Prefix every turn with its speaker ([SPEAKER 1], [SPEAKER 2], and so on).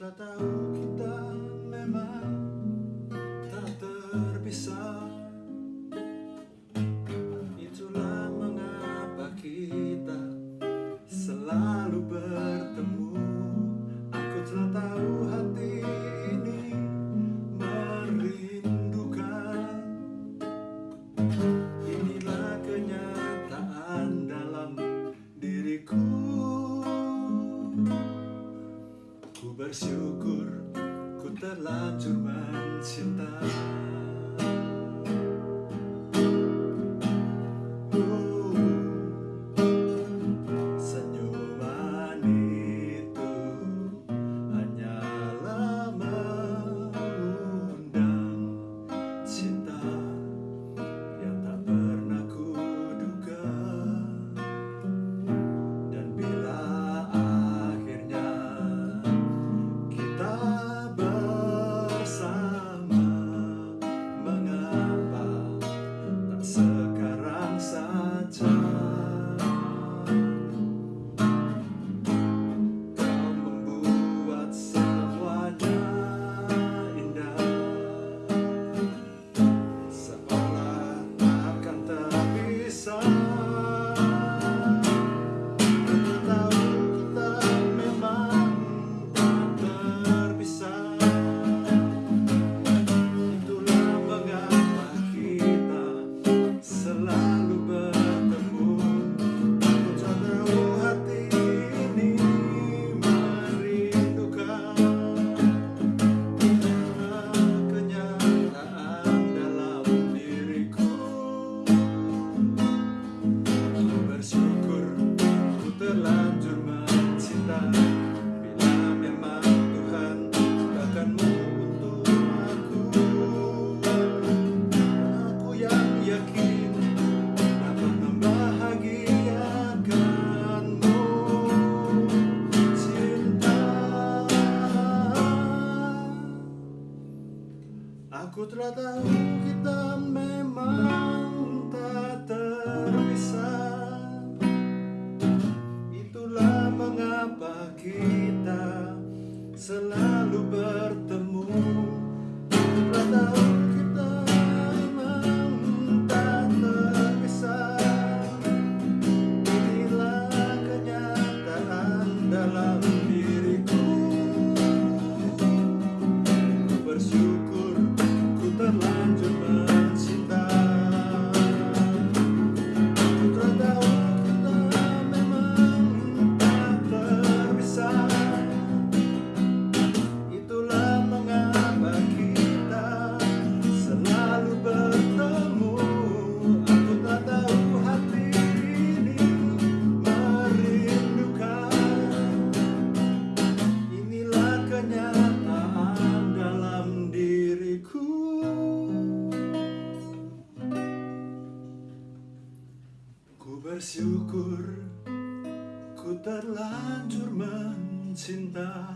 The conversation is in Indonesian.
[SPEAKER 1] Let down. bersyukur ku terlanjur mencintai. Ku telah tahu kita memang tak terpisah. Itulah mengapa kita selalu bersyukur ku terlanjur mencinta